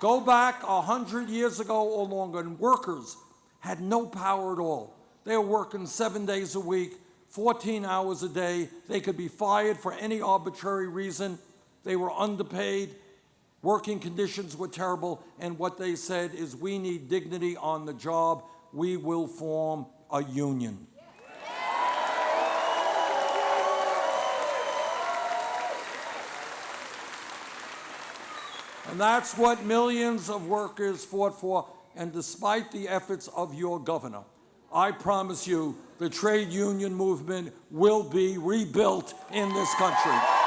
Go back a hundred years ago or longer, and workers had no power at all. They were working seven days a week, 14 hours a day. They could be fired for any arbitrary reason. They were underpaid. Working conditions were terrible. And what they said is, we need dignity on the job. We will form a union. And that's what millions of workers fought for. And despite the efforts of your governor, I promise you the trade union movement will be rebuilt in this country.